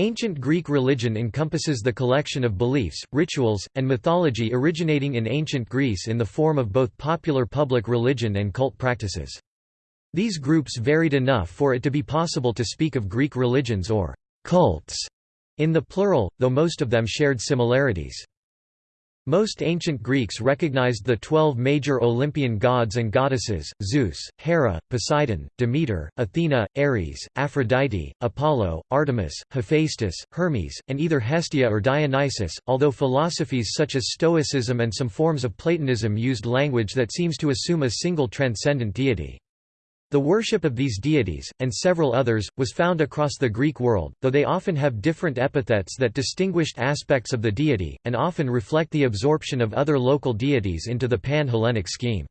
Ancient Greek religion encompasses the collection of beliefs, rituals, and mythology originating in ancient Greece in the form of both popular public religion and cult practices. These groups varied enough for it to be possible to speak of Greek religions or cults in the plural, though most of them shared similarities. Most ancient Greeks recognized the twelve major Olympian gods and goddesses, Zeus, Hera, Poseidon, Demeter, Athena, Ares, Aphrodite, Apollo, Artemis, Hephaestus, Hermes, and either Hestia or Dionysus, although philosophies such as Stoicism and some forms of Platonism used language that seems to assume a single transcendent deity. The worship of these deities, and several others, was found across the Greek world, though they often have different epithets that distinguished aspects of the deity, and often reflect the absorption of other local deities into the pan-Hellenic scheme.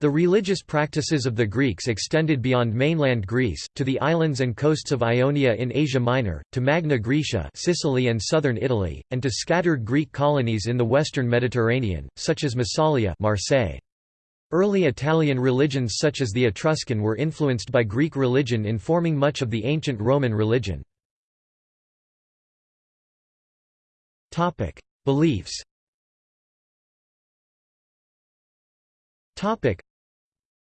The religious practices of the Greeks extended beyond mainland Greece, to the islands and coasts of Ionia in Asia Minor, to Magna Graecia Sicily and southern Italy, and to scattered Greek colonies in the western Mediterranean, such as Massalia Marseille. Early Italian religions such as the Etruscan were influenced by Greek religion in forming much of the ancient Roman religion. Beliefs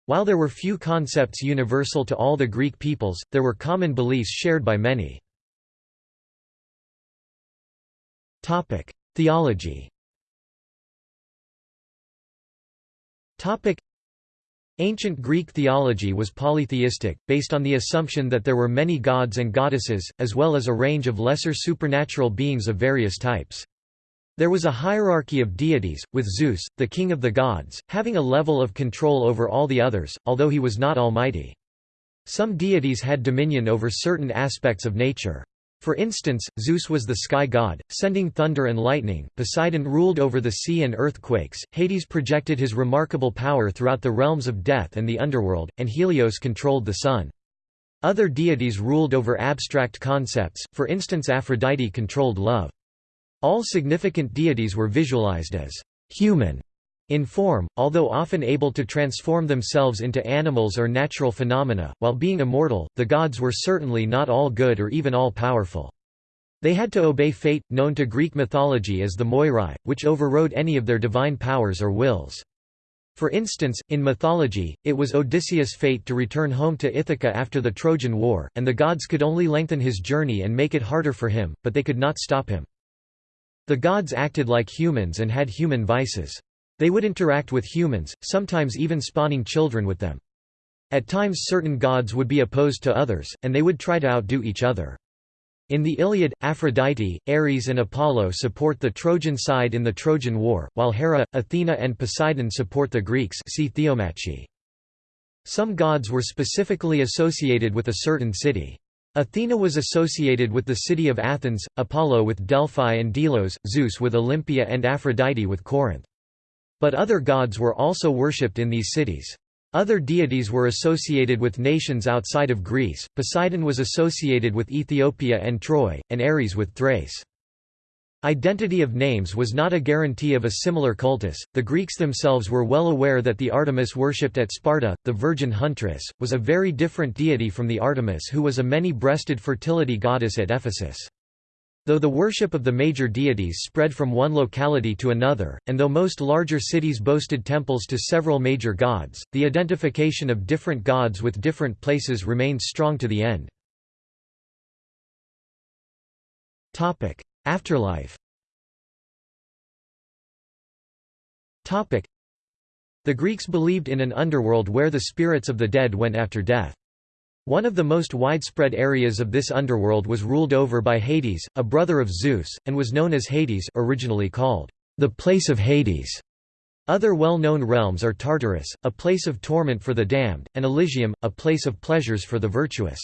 While there were few concepts universal to all the Greek peoples, there were common beliefs shared by many. Theology Topic. Ancient Greek theology was polytheistic, based on the assumption that there were many gods and goddesses, as well as a range of lesser supernatural beings of various types. There was a hierarchy of deities, with Zeus, the king of the gods, having a level of control over all the others, although he was not almighty. Some deities had dominion over certain aspects of nature. For instance, Zeus was the sky god, sending thunder and lightning, Poseidon ruled over the sea and earthquakes, Hades projected his remarkable power throughout the realms of death and the underworld, and Helios controlled the sun. Other deities ruled over abstract concepts, for instance Aphrodite controlled love. All significant deities were visualized as human in form, although often able to transform themselves into animals or natural phenomena, while being immortal, the gods were certainly not all good or even all powerful. They had to obey fate, known to Greek mythology as the Moirai, which overrode any of their divine powers or wills. For instance, in mythology, it was Odysseus' fate to return home to Ithaca after the Trojan War, and the gods could only lengthen his journey and make it harder for him, but they could not stop him. The gods acted like humans and had human vices. They would interact with humans, sometimes even spawning children with them. At times certain gods would be opposed to others, and they would try to outdo each other. In the Iliad, Aphrodite, Ares and Apollo support the Trojan side in the Trojan War, while Hera, Athena and Poseidon support the Greeks see Theomachy. Some gods were specifically associated with a certain city. Athena was associated with the city of Athens, Apollo with Delphi and Delos, Zeus with Olympia and Aphrodite with Corinth. But other gods were also worshipped in these cities. Other deities were associated with nations outside of Greece, Poseidon was associated with Ethiopia and Troy, and Ares with Thrace. Identity of names was not a guarantee of a similar cultus. The Greeks themselves were well aware that the Artemis worshipped at Sparta, the virgin huntress, was a very different deity from the Artemis who was a many-breasted fertility goddess at Ephesus. Though the worship of the major deities spread from one locality to another, and though most larger cities boasted temples to several major gods, the identification of different gods with different places remained strong to the end. Afterlife The Greeks believed in an underworld where the spirits of the dead went after death. One of the most widespread areas of this underworld was ruled over by Hades, a brother of Zeus, and was known as Hades originally called the place of Hades. Other well-known realms are Tartarus, a place of torment for the damned, and Elysium, a place of pleasures for the virtuous.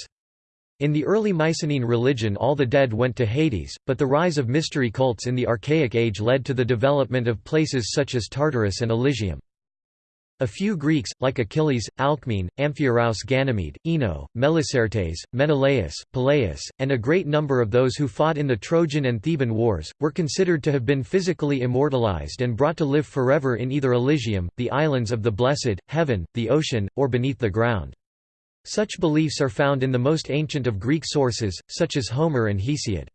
In the early Mycenaean religion all the dead went to Hades, but the rise of mystery cults in the Archaic Age led to the development of places such as Tartarus and Elysium. A few Greeks, like Achilles, Alcmene, Amphiaraus Ganymede, Ino, Melicertes, Menelaus, Peleus, and a great number of those who fought in the Trojan and Theban wars, were considered to have been physically immortalized and brought to live forever in either Elysium, the islands of the blessed, heaven, the ocean, or beneath the ground. Such beliefs are found in the most ancient of Greek sources, such as Homer and Hesiod.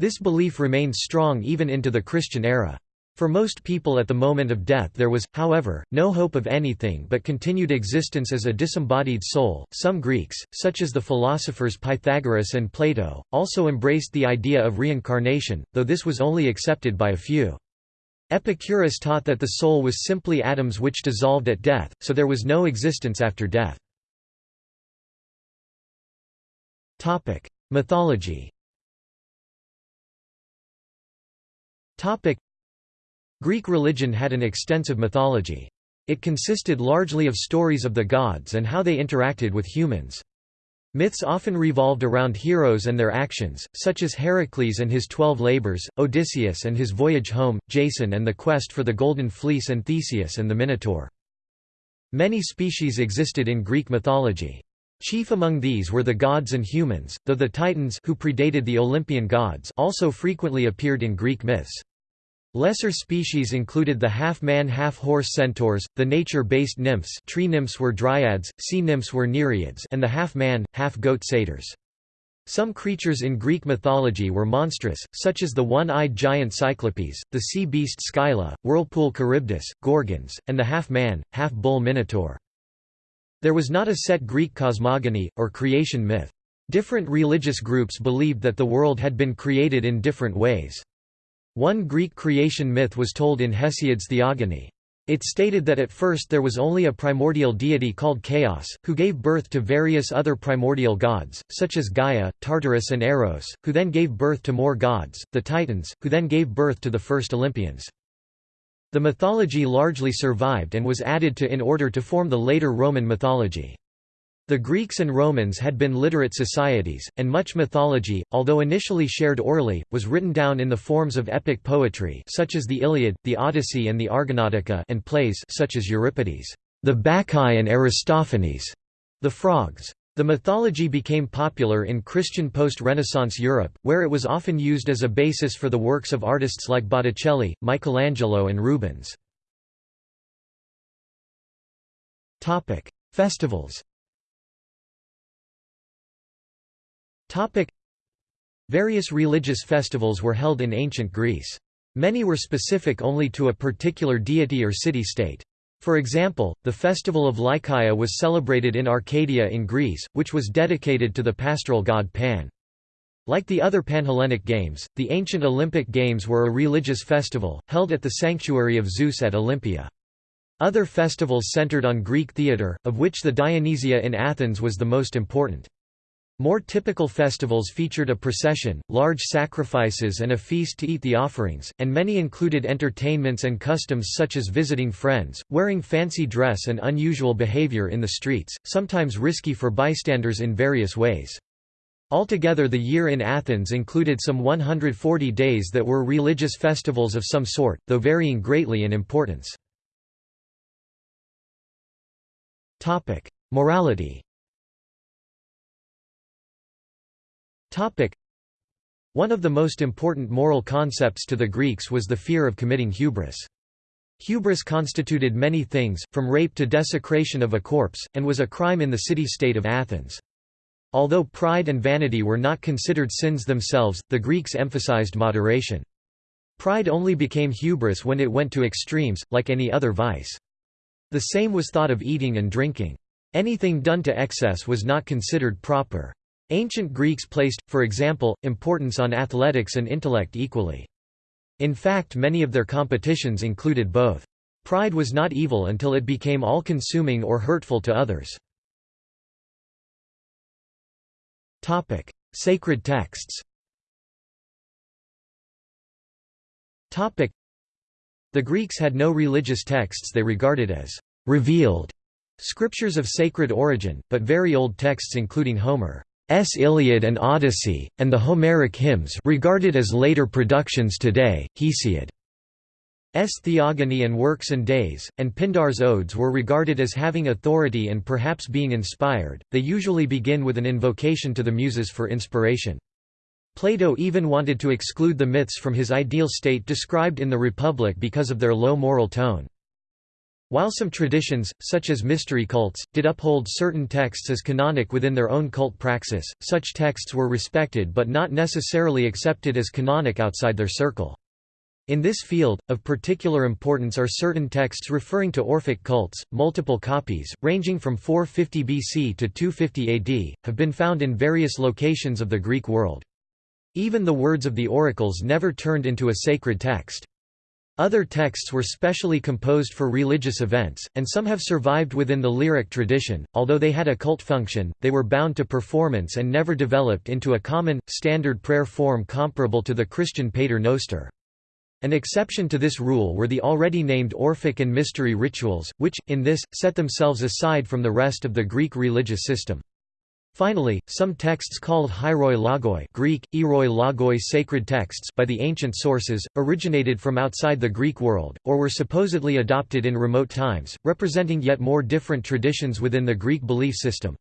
This belief remains strong even into the Christian era. For most people at the moment of death there was, however, no hope of anything but continued existence as a disembodied soul. Some Greeks, such as the philosophers Pythagoras and Plato, also embraced the idea of reincarnation, though this was only accepted by a few. Epicurus taught that the soul was simply atoms which dissolved at death, so there was no existence after death. Mythology Greek religion had an extensive mythology. It consisted largely of stories of the gods and how they interacted with humans. Myths often revolved around heroes and their actions, such as Heracles and his twelve labors, Odysseus and his voyage home, Jason and the quest for the Golden Fleece and Theseus and the Minotaur. Many species existed in Greek mythology. Chief among these were the gods and humans, though the Titans who predated the Olympian gods also frequently appeared in Greek myths. Lesser species included the half-man half-horse centaurs, the nature-based nymphs tree nymphs were dryads, sea nymphs were nereids and the half-man, half-goat satyrs. Some creatures in Greek mythology were monstrous, such as the one-eyed giant Cyclopes, the sea beast Scylla, whirlpool Charybdis, Gorgons, and the half-man, half-bull Minotaur. There was not a set Greek cosmogony, or creation myth. Different religious groups believed that the world had been created in different ways. One Greek creation myth was told in Hesiod's Theogony. It stated that at first there was only a primordial deity called Chaos, who gave birth to various other primordial gods, such as Gaia, Tartarus and Eros, who then gave birth to more gods, the Titans, who then gave birth to the first Olympians. The mythology largely survived and was added to in order to form the later Roman mythology. The Greeks and Romans had been literate societies, and much mythology, although initially shared orally, was written down in the forms of epic poetry such as the Iliad, the Odyssey and the Argonautica and plays such as Euripides, the Bacchae and Aristophanes, the Frogs. The mythology became popular in Christian post-Renaissance Europe, where it was often used as a basis for the works of artists like Botticelli, Michelangelo and Rubens. Festivals Topic. Various religious festivals were held in ancient Greece. Many were specific only to a particular deity or city-state. For example, the festival of Lycaea was celebrated in Arcadia in Greece, which was dedicated to the pastoral god Pan. Like the other Panhellenic Games, the ancient Olympic Games were a religious festival, held at the sanctuary of Zeus at Olympia. Other festivals centered on Greek theatre, of which the Dionysia in Athens was the most important. More typical festivals featured a procession, large sacrifices and a feast to eat the offerings, and many included entertainments and customs such as visiting friends, wearing fancy dress and unusual behavior in the streets, sometimes risky for bystanders in various ways. Altogether the year in Athens included some 140 days that were religious festivals of some sort, though varying greatly in importance. Morality One of the most important moral concepts to the Greeks was the fear of committing hubris. Hubris constituted many things, from rape to desecration of a corpse, and was a crime in the city-state of Athens. Although pride and vanity were not considered sins themselves, the Greeks emphasized moderation. Pride only became hubris when it went to extremes, like any other vice. The same was thought of eating and drinking. Anything done to excess was not considered proper. Ancient Greeks placed, for example, importance on athletics and intellect equally. In fact many of their competitions included both. Pride was not evil until it became all-consuming or hurtful to others. Sacred texts The Greeks had no religious texts they regarded as «revealed» scriptures of sacred origin, but very old texts including Homer. S. Iliad and Odyssey, and the Homeric hymns regarded as later productions today, Hesiod. S. Theogony and Works and Days, and Pindar's Odes were regarded as having authority and perhaps being inspired, they usually begin with an invocation to the Muses for inspiration. Plato even wanted to exclude the myths from his ideal state described in the Republic because of their low moral tone. While some traditions, such as mystery cults, did uphold certain texts as canonic within their own cult praxis, such texts were respected but not necessarily accepted as canonic outside their circle. In this field, of particular importance are certain texts referring to Orphic cults. Multiple copies, ranging from 450 BC to 250 AD, have been found in various locations of the Greek world. Even the words of the oracles never turned into a sacred text. Other texts were specially composed for religious events, and some have survived within the lyric tradition. Although they had a cult function, they were bound to performance and never developed into a common, standard prayer form comparable to the Christian Pater Noster. An exception to this rule were the already named Orphic and mystery rituals, which, in this, set themselves aside from the rest of the Greek religious system. Finally, some texts called hieroi logoi Greek, eroi logoi sacred texts by the ancient sources, originated from outside the Greek world, or were supposedly adopted in remote times, representing yet more different traditions within the Greek belief system.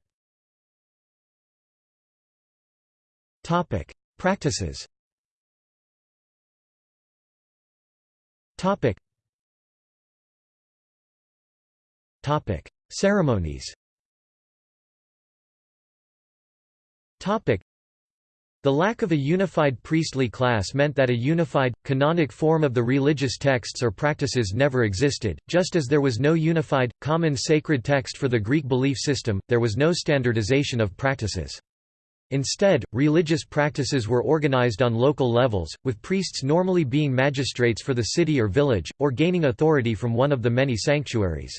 Practices Ceremonies The lack of a unified priestly class meant that a unified, canonic form of the religious texts or practices never existed, just as there was no unified, common sacred text for the Greek belief system, there was no standardization of practices. Instead, religious practices were organized on local levels, with priests normally being magistrates for the city or village, or gaining authority from one of the many sanctuaries.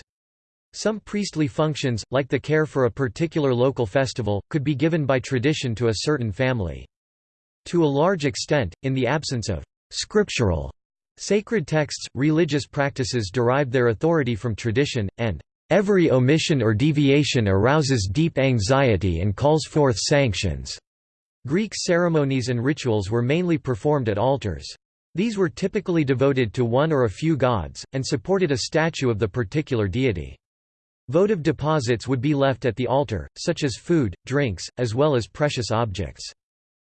Some priestly functions, like the care for a particular local festival, could be given by tradition to a certain family. To a large extent, in the absence of scriptural sacred texts, religious practices derived their authority from tradition, and every omission or deviation arouses deep anxiety and calls forth sanctions. Greek ceremonies and rituals were mainly performed at altars. These were typically devoted to one or a few gods, and supported a statue of the particular deity. Votive deposits would be left at the altar, such as food, drinks, as well as precious objects.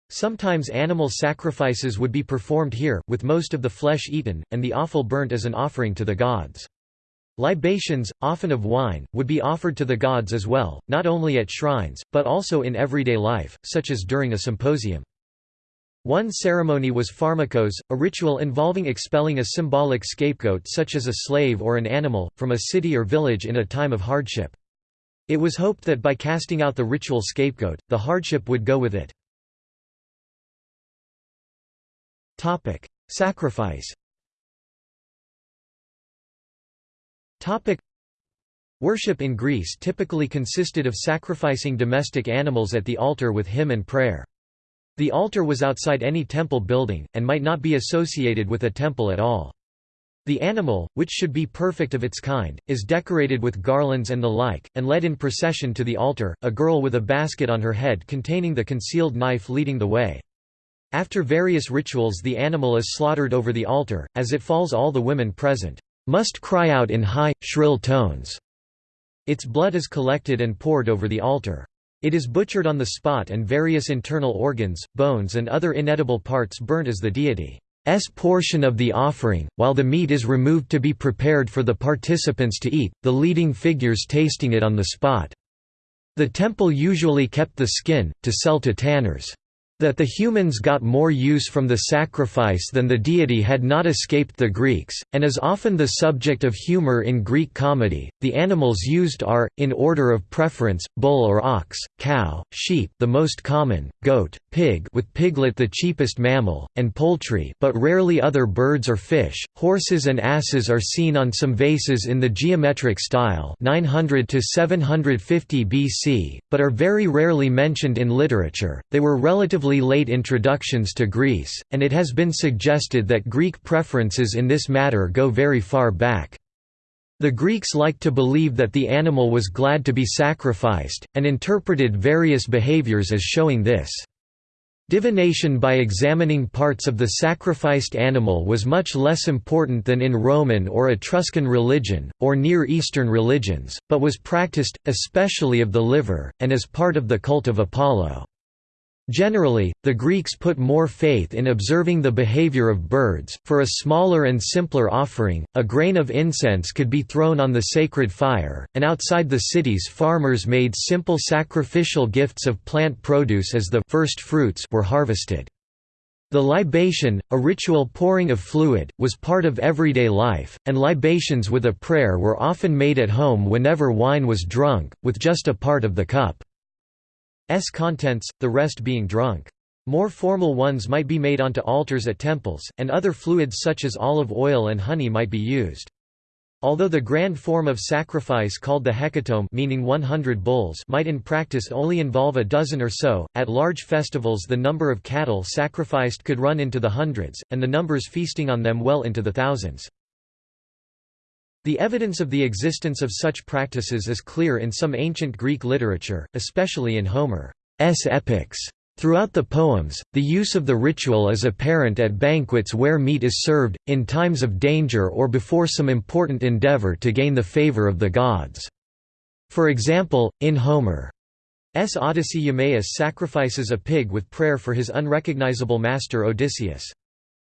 Sometimes animal sacrifices would be performed here, with most of the flesh eaten, and the offal burnt as an offering to the gods. Libations, often of wine, would be offered to the gods as well, not only at shrines, but also in everyday life, such as during a symposium. One ceremony was pharmakos, a ritual involving expelling a symbolic scapegoat such as a slave or an animal, from a city or village in a time of hardship. It was hoped that by casting out the ritual scapegoat, the hardship would go with it. Sacrifice Worship in Greece typically consisted of sacrificing domestic animals at the altar with hymn and prayer. The altar was outside any temple building, and might not be associated with a temple at all. The animal, which should be perfect of its kind, is decorated with garlands and the like, and led in procession to the altar, a girl with a basket on her head containing the concealed knife leading the way. After various rituals the animal is slaughtered over the altar, as it falls all the women present, "...must cry out in high, shrill tones." Its blood is collected and poured over the altar. It is butchered on the spot and various internal organs, bones and other inedible parts burnt as the deity's portion of the offering, while the meat is removed to be prepared for the participants to eat, the leading figures tasting it on the spot. The temple usually kept the skin, to sell to tanners. That the humans got more use from the sacrifice than the deity had not escaped the Greeks, and is often the subject of humor in Greek comedy. The animals used are, in order of preference, bull or ox, cow, sheep the most common, goat, pig with piglet the cheapest mammal, and poultry but rarely other birds or fish. Horses and asses are seen on some vases in the geometric style 900 to 750 BC, but are very rarely mentioned in literature. They were relatively relatively late introductions to Greece, and it has been suggested that Greek preferences in this matter go very far back. The Greeks liked to believe that the animal was glad to be sacrificed, and interpreted various behaviors as showing this. Divination by examining parts of the sacrificed animal was much less important than in Roman or Etruscan religion, or Near Eastern religions, but was practiced, especially of the liver, and as part of the cult of Apollo. Generally, the Greeks put more faith in observing the behavior of birds. For a smaller and simpler offering, a grain of incense could be thrown on the sacred fire, and outside the cities, farmers made simple sacrificial gifts of plant produce as the first fruits were harvested. The libation, a ritual pouring of fluid, was part of everyday life, and libations with a prayer were often made at home whenever wine was drunk, with just a part of the cup. S contents, the rest being drunk. More formal ones might be made onto altars at temples, and other fluids such as olive oil and honey might be used. Although the grand form of sacrifice called the hecatomb meaning 100 bulls might in practice only involve a dozen or so, at large festivals the number of cattle sacrificed could run into the hundreds, and the numbers feasting on them well into the thousands. The evidence of the existence of such practices is clear in some ancient Greek literature, especially in Homer's epics. Throughout the poems, the use of the ritual is apparent at banquets where meat is served, in times of danger or before some important endeavor to gain the favor of the gods. For example, in Homer's Odyssey Eumaeus sacrifices a pig with prayer for his unrecognizable master Odysseus.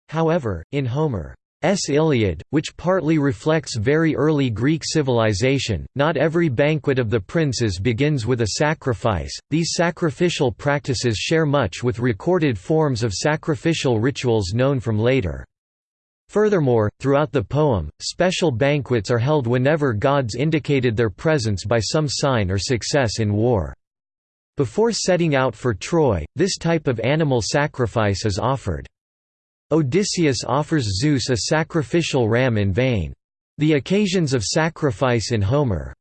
However, in Homer S. Iliad, which partly reflects very early Greek civilization. Not every banquet of the princes begins with a sacrifice, these sacrificial practices share much with recorded forms of sacrificial rituals known from later. Furthermore, throughout the poem, special banquets are held whenever gods indicated their presence by some sign or success in war. Before setting out for Troy, this type of animal sacrifice is offered. Odysseus offers Zeus a sacrificial ram in vain. The occasions of sacrifice in Homer's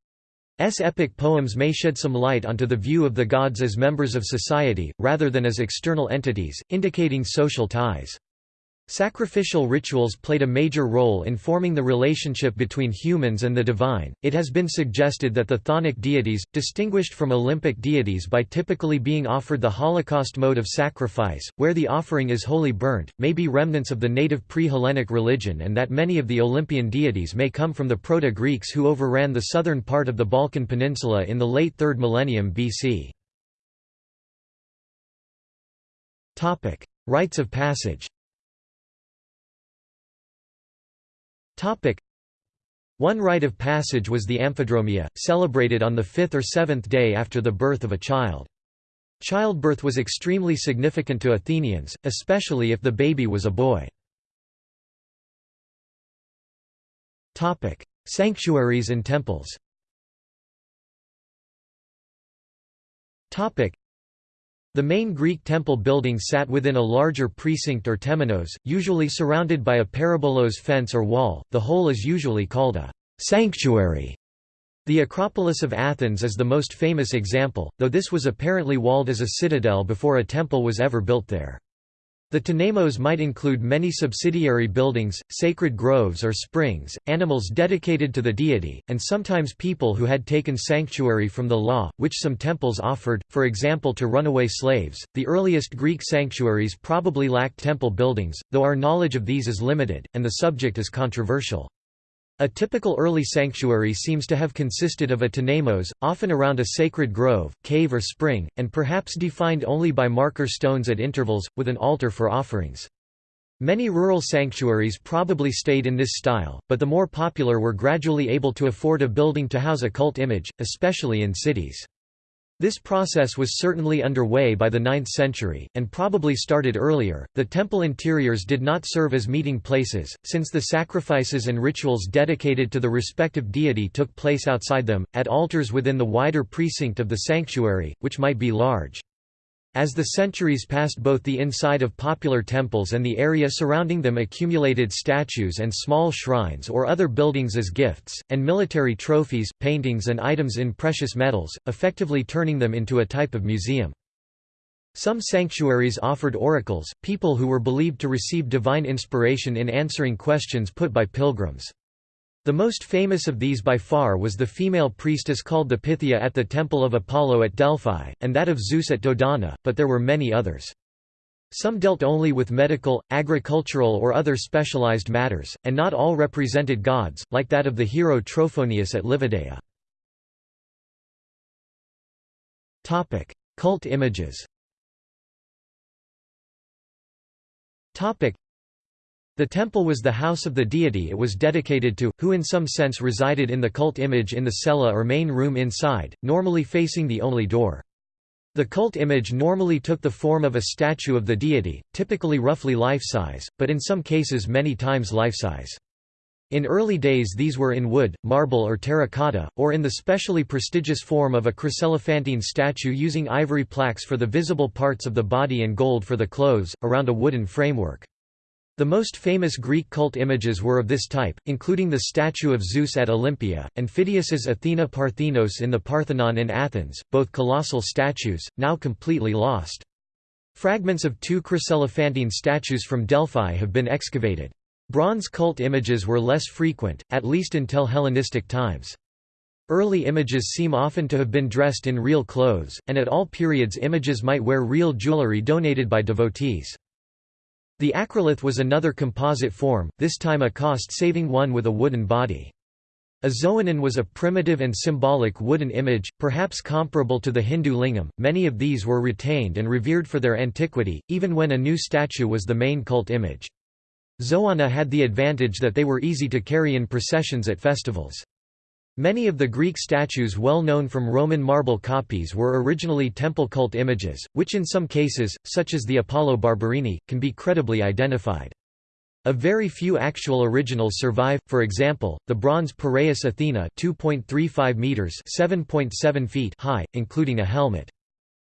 epic poems may shed some light onto the view of the gods as members of society, rather than as external entities, indicating social ties. Sacrificial rituals played a major role in forming the relationship between humans and the divine. It has been suggested that the chthonic deities, distinguished from Olympic deities by typically being offered the Holocaust mode of sacrifice, where the offering is wholly burnt, may be remnants of the native pre Hellenic religion, and that many of the Olympian deities may come from the Proto Greeks who overran the southern part of the Balkan Peninsula in the late 3rd millennium BC. Rites of passage Topic. One rite of passage was the amphidromia, celebrated on the fifth or seventh day after the birth of a child. Childbirth was extremely significant to Athenians, especially if the baby was a boy. Topic: Sanctuaries and temples the main Greek temple building sat within a larger precinct or temenos, usually surrounded by a peribolos fence or wall, the whole is usually called a sanctuary. The Acropolis of Athens is the most famous example, though this was apparently walled as a citadel before a temple was ever built there. The Temenos might include many subsidiary buildings, sacred groves or springs, animals dedicated to the deity, and sometimes people who had taken sanctuary from the law, which some temples offered, for example to runaway slaves. The earliest Greek sanctuaries probably lacked temple buildings, though our knowledge of these is limited, and the subject is controversial. A typical early sanctuary seems to have consisted of a temenos, often around a sacred grove, cave or spring, and perhaps defined only by marker stones at intervals, with an altar for offerings. Many rural sanctuaries probably stayed in this style, but the more popular were gradually able to afford a building to house a cult image, especially in cities. This process was certainly underway by the 9th century, and probably started earlier. The temple interiors did not serve as meeting places, since the sacrifices and rituals dedicated to the respective deity took place outside them, at altars within the wider precinct of the sanctuary, which might be large. As the centuries passed both the inside of popular temples and the area surrounding them accumulated statues and small shrines or other buildings as gifts, and military trophies, paintings and items in precious metals, effectively turning them into a type of museum. Some sanctuaries offered oracles, people who were believed to receive divine inspiration in answering questions put by pilgrims. The most famous of these by far was the female priestess called the Pythia at the Temple of Apollo at Delphi, and that of Zeus at Dodona, but there were many others. Some dealt only with medical, agricultural or other specialized matters, and not all represented gods, like that of the hero Trophonius at Livadeia. Cult images The temple was the house of the deity it was dedicated to, who in some sense resided in the cult image in the cella or main room inside, normally facing the only door. The cult image normally took the form of a statue of the deity, typically roughly life-size, but in some cases many times life-size. In early days these were in wood, marble or terracotta, or in the specially prestigious form of a chryselephantine statue using ivory plaques for the visible parts of the body and gold for the clothes, around a wooden framework. The most famous Greek cult images were of this type, including the statue of Zeus at Olympia, and Phidias's Athena Parthenos in the Parthenon in Athens, both colossal statues, now completely lost. Fragments of two chryselephantine statues from Delphi have been excavated. Bronze cult images were less frequent, at least until Hellenistic times. Early images seem often to have been dressed in real clothes, and at all periods images might wear real jewelry donated by devotees. The acrolith was another composite form, this time a cost-saving one with a wooden body. A xoanon was a primitive and symbolic wooden image, perhaps comparable to the Hindu lingam. Many of these were retained and revered for their antiquity, even when a new statue was the main cult image. Xoana had the advantage that they were easy to carry in processions at festivals. Many of the Greek statues well known from Roman marble copies were originally temple cult images, which in some cases, such as the Apollo Barberini, can be credibly identified. A very few actual originals survive, for example, the bronze Piraeus Athena 2.35 meters 7.7 feet high, including a helmet.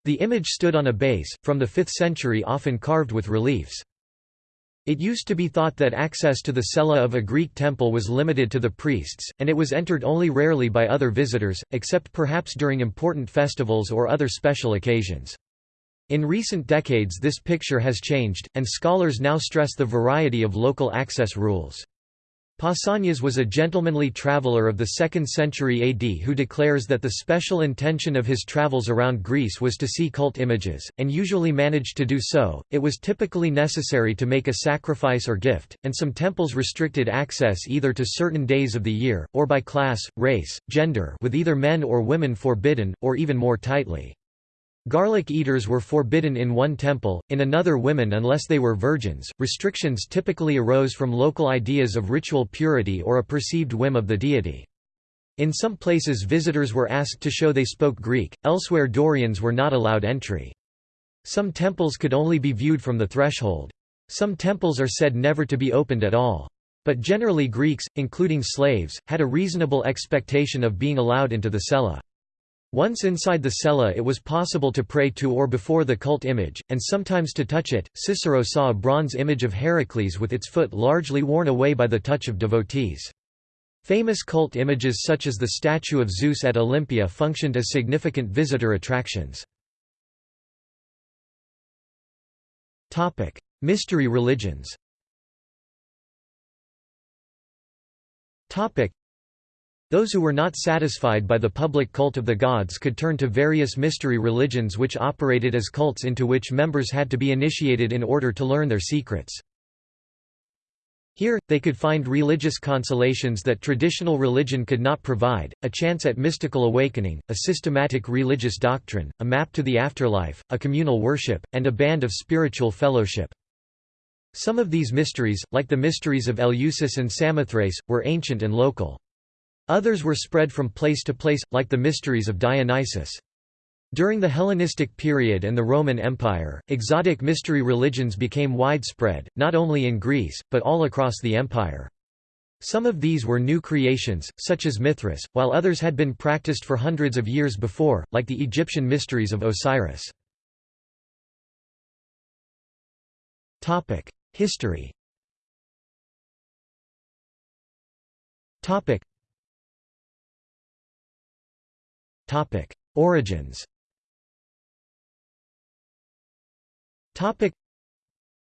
The image stood on a base, from the 5th century often carved with reliefs. It used to be thought that access to the cella of a Greek temple was limited to the priests, and it was entered only rarely by other visitors, except perhaps during important festivals or other special occasions. In recent decades this picture has changed, and scholars now stress the variety of local access rules. Pausanias was a gentlemanly traveller of the 2nd century AD who declares that the special intention of his travels around Greece was to see cult images, and usually managed to do so. It was typically necessary to make a sacrifice or gift, and some temples restricted access either to certain days of the year, or by class, race, gender with either men or women forbidden, or even more tightly. Garlic eaters were forbidden in one temple, in another women unless they were virgins. Restrictions typically arose from local ideas of ritual purity or a perceived whim of the deity. In some places visitors were asked to show they spoke Greek, elsewhere Dorians were not allowed entry. Some temples could only be viewed from the threshold. Some temples are said never to be opened at all. But generally Greeks, including slaves, had a reasonable expectation of being allowed into the cella. Once inside the cella it was possible to pray to or before the cult image, and sometimes to touch it. Cicero saw a bronze image of Heracles with its foot largely worn away by the touch of devotees. Famous cult images such as the statue of Zeus at Olympia functioned as significant visitor attractions. Mystery religions those who were not satisfied by the public cult of the gods could turn to various mystery religions which operated as cults into which members had to be initiated in order to learn their secrets. Here, they could find religious consolations that traditional religion could not provide, a chance at mystical awakening, a systematic religious doctrine, a map to the afterlife, a communal worship, and a band of spiritual fellowship. Some of these mysteries, like the mysteries of Eleusis and Samothrace, were ancient and local. Others were spread from place to place, like the mysteries of Dionysus. During the Hellenistic period and the Roman Empire, exotic mystery religions became widespread, not only in Greece, but all across the empire. Some of these were new creations, such as Mithras, while others had been practiced for hundreds of years before, like the Egyptian mysteries of Osiris. History Origins.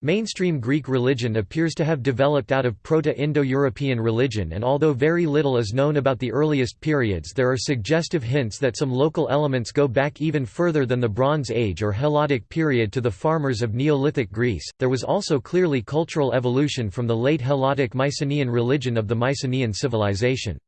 Mainstream Greek religion appears to have developed out of Proto-Indo-European religion and although very little is known about the earliest periods there are suggestive hints that some local elements go back even further than the Bronze Age or Helladic period to the farmers of Neolithic Greece. There was also clearly cultural evolution from the late Helladic Mycenaean religion of the Mycenaean civilization.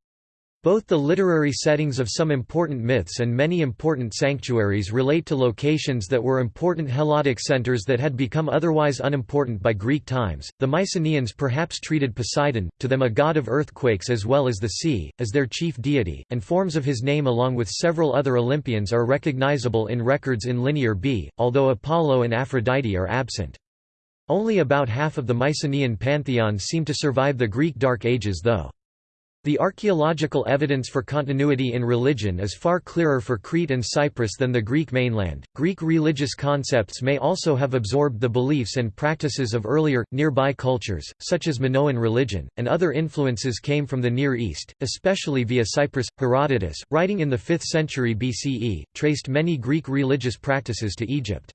Both the literary settings of some important myths and many important sanctuaries relate to locations that were important Helladic centers that had become otherwise unimportant by Greek times. The Mycenaeans perhaps treated Poseidon, to them a god of earthquakes as well as the sea, as their chief deity, and forms of his name along with several other Olympians are recognizable in records in Linear B, although Apollo and Aphrodite are absent. Only about half of the Mycenaean pantheon seem to survive the Greek Dark Ages though. The archaeological evidence for continuity in religion is far clearer for Crete and Cyprus than the Greek mainland. Greek religious concepts may also have absorbed the beliefs and practices of earlier, nearby cultures, such as Minoan religion, and other influences came from the Near East, especially via Cyprus. Herodotus, writing in the 5th century BCE, traced many Greek religious practices to Egypt.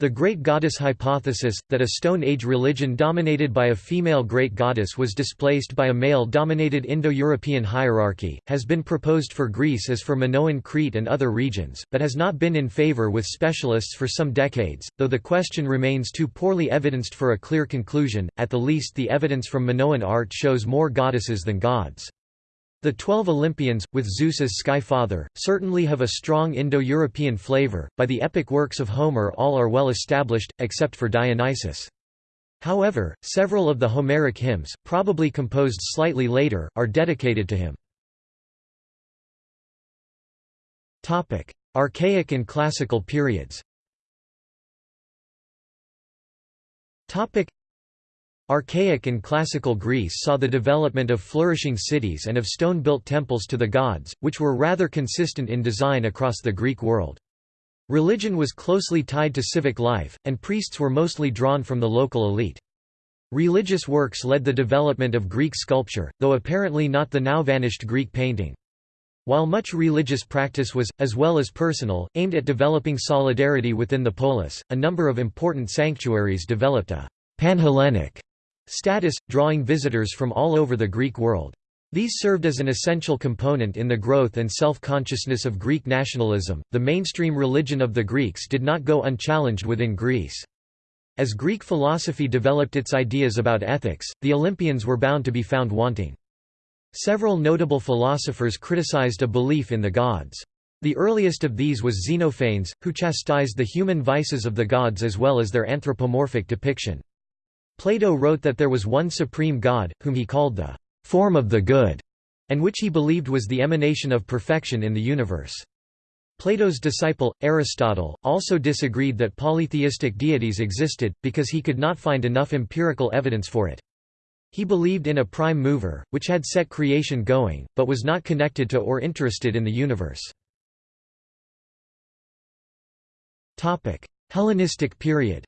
The Great Goddess hypothesis, that a Stone Age religion dominated by a female great goddess was displaced by a male-dominated Indo-European hierarchy, has been proposed for Greece as for Minoan Crete and other regions, but has not been in favor with specialists for some decades, though the question remains too poorly evidenced for a clear conclusion, at the least the evidence from Minoan art shows more goddesses than gods. The Twelve Olympians, with Zeus as Sky Father, certainly have a strong Indo-European flavor. By the epic works of Homer all are well established, except for Dionysus. However, several of the Homeric hymns, probably composed slightly later, are dedicated to him. Archaic and Classical periods Archaic and Classical Greece saw the development of flourishing cities and of stone-built temples to the gods, which were rather consistent in design across the Greek world. Religion was closely tied to civic life, and priests were mostly drawn from the local elite. Religious works led the development of Greek sculpture, though apparently not the now vanished Greek painting. While much religious practice was, as well as personal, aimed at developing solidarity within the polis, a number of important sanctuaries developed a Panhellenic status, drawing visitors from all over the Greek world. These served as an essential component in the growth and self-consciousness of Greek nationalism. The mainstream religion of the Greeks did not go unchallenged within Greece. As Greek philosophy developed its ideas about ethics, the Olympians were bound to be found wanting. Several notable philosophers criticized a belief in the gods. The earliest of these was Xenophanes, who chastised the human vices of the gods as well as their anthropomorphic depiction. Plato wrote that there was one supreme God, whom he called the form of the good, and which he believed was the emanation of perfection in the universe. Plato's disciple, Aristotle, also disagreed that polytheistic deities existed, because he could not find enough empirical evidence for it. He believed in a prime mover, which had set creation going, but was not connected to or interested in the universe. Hellenistic period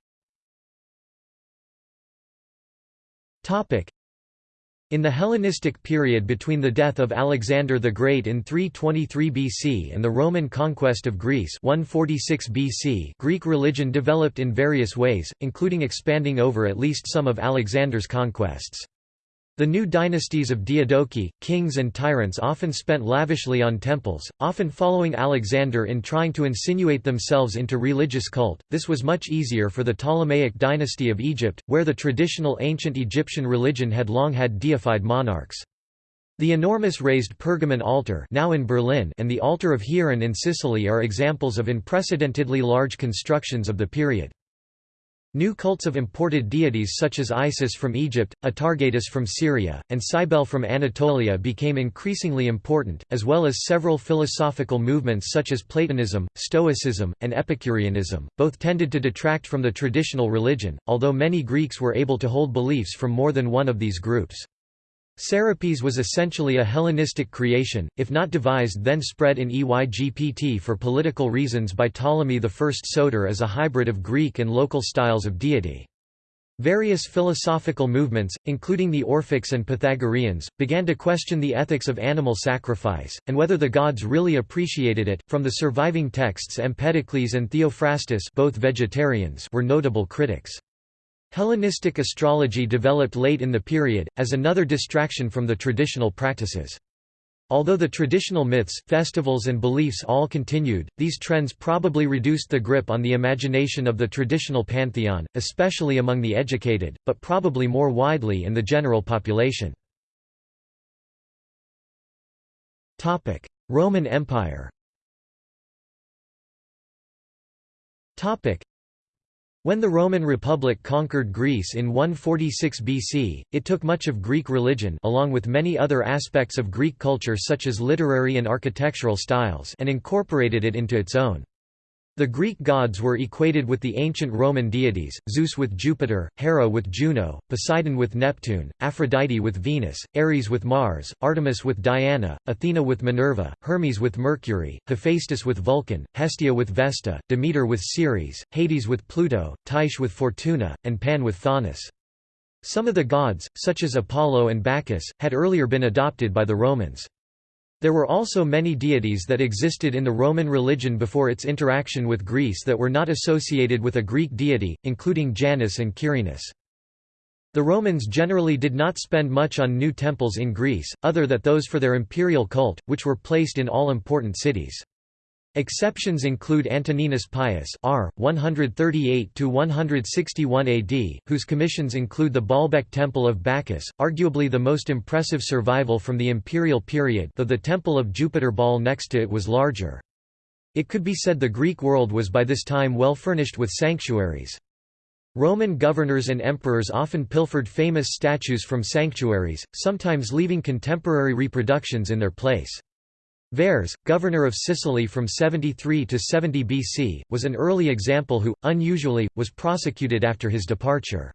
in the Hellenistic period between the death of Alexander the Great in 323 BC and the Roman conquest of Greece 146 BC, Greek religion developed in various ways, including expanding over at least some of Alexander's conquests. The new dynasties of Diadochi, kings and tyrants often spent lavishly on temples, often following Alexander in trying to insinuate themselves into religious cult. This was much easier for the Ptolemaic dynasty of Egypt, where the traditional ancient Egyptian religion had long had deified monarchs. The enormous raised Pergamon altar now in Berlin and the altar of Hieron in Sicily are examples of unprecedentedly large constructions of the period. New cults of imported deities such as Isis from Egypt, Atargatis from Syria, and Cybele from Anatolia became increasingly important, as well as several philosophical movements such as Platonism, Stoicism, and Epicureanism. Both tended to detract from the traditional religion, although many Greeks were able to hold beliefs from more than one of these groups. Serapis was essentially a Hellenistic creation, if not devised then spread in Egypt for political reasons by Ptolemy I Soter as a hybrid of Greek and local styles of deity. Various philosophical movements, including the Orphics and Pythagoreans, began to question the ethics of animal sacrifice, and whether the gods really appreciated it. From the surviving texts Empedocles and Theophrastus both vegetarians were notable critics. Hellenistic astrology developed late in the period, as another distraction from the traditional practices. Although the traditional myths, festivals and beliefs all continued, these trends probably reduced the grip on the imagination of the traditional pantheon, especially among the educated, but probably more widely in the general population. Roman Empire when the Roman Republic conquered Greece in 146 BC, it took much of Greek religion along with many other aspects of Greek culture such as literary and architectural styles and incorporated it into its own. The Greek gods were equated with the ancient Roman deities, Zeus with Jupiter, Hera with Juno, Poseidon with Neptune, Aphrodite with Venus, Ares with Mars, Artemis with Diana, Athena with Minerva, Hermes with Mercury, Hephaestus with Vulcan, Hestia with Vesta, Demeter with Ceres, Hades with Pluto, Tyche with Fortuna, and Pan with Faunus. Some of the gods, such as Apollo and Bacchus, had earlier been adopted by the Romans. There were also many deities that existed in the Roman religion before its interaction with Greece that were not associated with a Greek deity, including Janus and Quirinus. The Romans generally did not spend much on new temples in Greece, other than those for their imperial cult, which were placed in all important cities. Exceptions include Antoninus Pius R. 138–161 AD, whose commissions include the Baalbek Temple of Bacchus, arguably the most impressive survival from the imperial period though the Temple of Jupiter Baal next to it was larger. It could be said the Greek world was by this time well furnished with sanctuaries. Roman governors and emperors often pilfered famous statues from sanctuaries, sometimes leaving contemporary reproductions in their place. Verres, governor of Sicily from 73 to 70 BC, was an early example who, unusually, was prosecuted after his departure.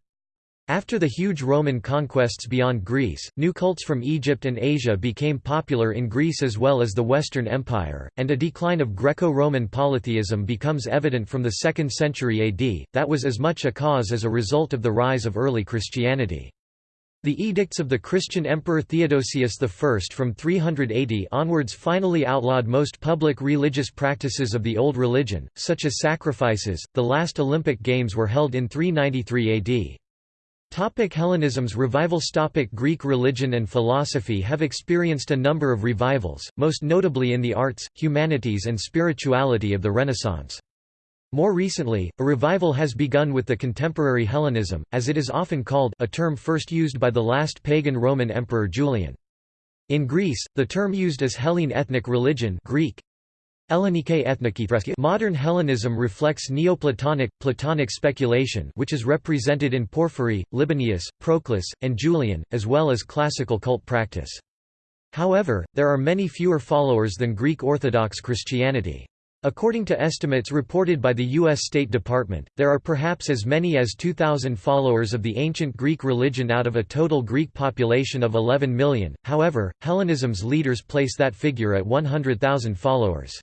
After the huge Roman conquests beyond Greece, new cults from Egypt and Asia became popular in Greece as well as the Western Empire, and a decline of Greco-Roman polytheism becomes evident from the 2nd century AD, that was as much a cause as a result of the rise of early Christianity. The edicts of the Christian Emperor Theodosius I from 380 onwards finally outlawed most public religious practices of the Old Religion, such as sacrifices. The last Olympic Games were held in 393 AD. Topic Hellenism's revivals Topic Greek religion and philosophy have experienced a number of revivals, most notably in the arts, humanities and spirituality of the Renaissance. More recently, a revival has begun with the contemporary Hellenism, as it is often called a term first used by the last pagan Roman emperor Julian. In Greece, the term used as Hellene ethnic religion Greek, Modern Hellenism reflects Neoplatonic, Platonic speculation which is represented in Porphyry, Libanius, Proclus, and Julian, as well as classical cult practice. However, there are many fewer followers than Greek Orthodox Christianity. According to estimates reported by the U.S. State Department, there are perhaps as many as 2,000 followers of the ancient Greek religion out of a total Greek population of 11 million, however, Hellenism's leaders place that figure at 100,000 followers.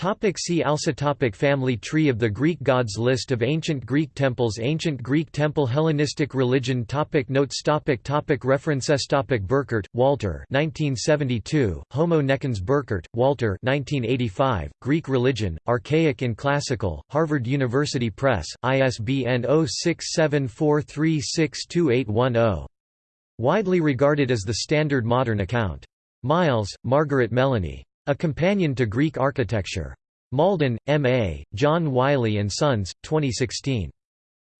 Topic see also topic Family tree of the Greek gods List of ancient Greek temples Ancient Greek temple Hellenistic religion topic Notes topic topic References topic Burkert, Walter 1972, Homo necans Burkert, Walter 1985, Greek religion, Archaic and Classical, Harvard University Press, ISBN 0674362810. Widely regarded as the standard modern account. Miles, Margaret Melanie. A Companion to Greek Architecture. Malden, M.A., John Wiley & Sons, 2016.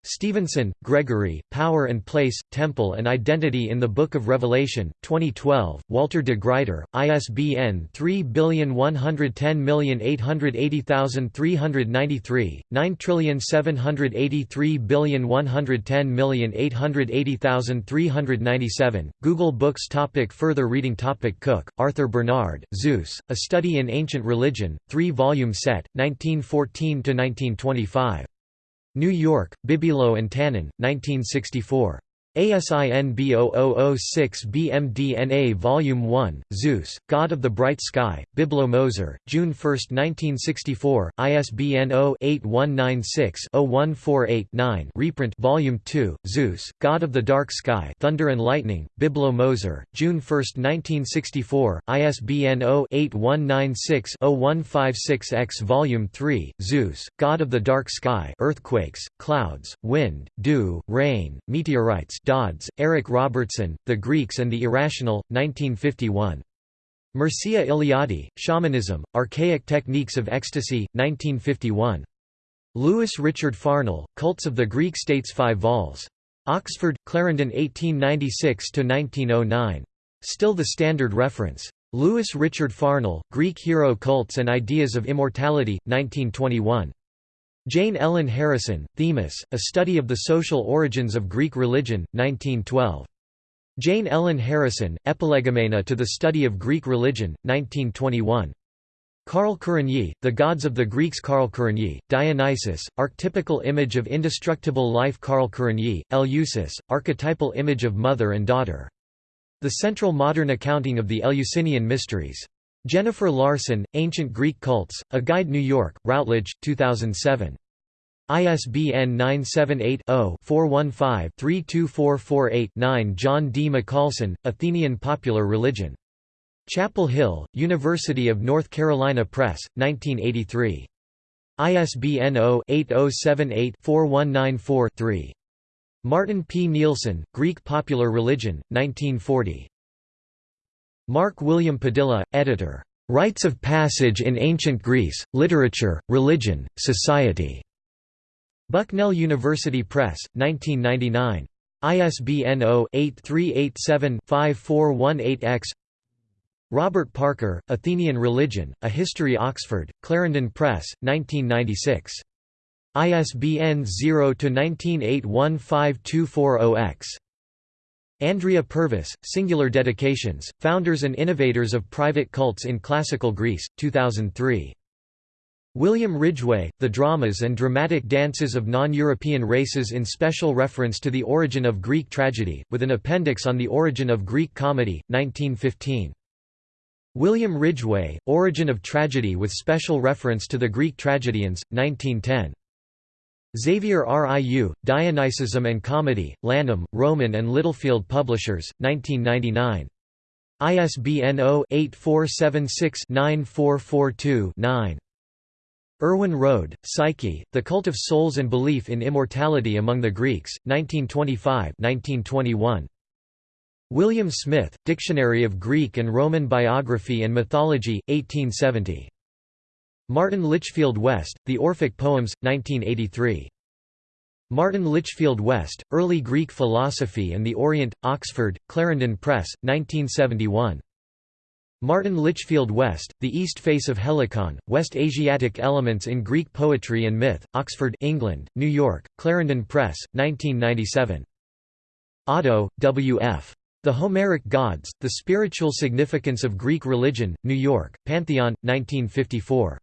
Stevenson, Gregory, Power and Place, Temple and Identity in the Book of Revelation, 2012, Walter de Gruyter, ISBN 3110880393, 9783110880397, Google Books topic Further reading topic Cook, Arthur Bernard, Zeus, A Study in Ancient Religion, 3-volume set, 1914–1925. New York, Biblo and Tannen, 1964. ASIN B0006BMDNA Volume 1, Zeus, God of the Bright Sky, Biblo Moser, June 1, 1964, ISBN 0-8196-0148-9 reprint Volume 2, Zeus, God of the Dark Sky Thunder and Lightning, Biblo Moser, June 1, 1964, ISBN 0-8196-0156-X Volume 3, Zeus, God of the Dark Sky Earthquakes, Clouds, Wind, Dew, Rain, Meteorites Dodds, Eric Robertson, The Greeks and the Irrational, 1951. Mircea Eliade, Shamanism, Archaic Techniques of Ecstasy, 1951. Louis Richard Farnell, Cults of the Greek States 5 vols. Oxford, Clarendon 1896–1909. Still the standard reference. Louis Richard Farnell, Greek Hero Cults and Ideas of Immortality, 1921. Jane Ellen Harrison, Themis, A Study of the Social Origins of Greek Religion, 1912. Jane Ellen Harrison, Epilegomena to the Study of Greek Religion, 1921. Carl Kerényi, The Gods of the Greeks Carl Kerényi, Dionysus, Archetypical Image of Indestructible Life Carl Kerényi, Eleusis, Archetypal Image of Mother and Daughter. The Central Modern Accounting of the Eleusinian Mysteries. Jennifer Larson, Ancient Greek Cults, A Guide New York, Routledge, 2007. ISBN 978-0-415-32448-9 John D. Mikalson, Athenian Popular Religion. Chapel Hill, University of North Carolina Press, 1983. ISBN 0-8078-4194-3. Martin P. Nilsson, Greek Popular Religion, 1940. Mark William Padilla, editor. Rites of Passage in Ancient Greece, Literature, Religion, Society. Bucknell University Press, 1999. ISBN 0-8387-5418-X Robert Parker, Athenian Religion, A History Oxford, Clarendon Press, 1996. ISBN 0-19815240-X. Andrea Purvis, Singular Dedications, Founders and Innovators of Private Cults in Classical Greece, 2003. William Ridgway, The Dramas and Dramatic Dances of Non-European Races in special reference to the origin of Greek tragedy, with an appendix on the origin of Greek comedy, 1915. William Ridgway, Origin of Tragedy with special reference to the Greek tragedians, 1910. Xavier Riu, Dionysism and Comedy, Lanham, Rowman and Littlefield Publishers, 1999. ISBN 0-8476-9442-9. Erwin Rohde, Psyche, The Cult of Souls and Belief in Immortality Among the Greeks, 1925 1921. William Smith, Dictionary of Greek and Roman Biography and Mythology, 1870. Martin Litchfield West, The Orphic Poems, 1983. Martin Litchfield West, Early Greek Philosophy and the Orient, Oxford, Clarendon Press, 1971. Martin Litchfield West, The East Face of Helicon, West Asiatic Elements in Greek Poetry and Myth, Oxford, England, New York, Clarendon Press, 1997. Otto, W. F. The Homeric Gods, The Spiritual Significance of Greek Religion, New York, Pantheon, 1954.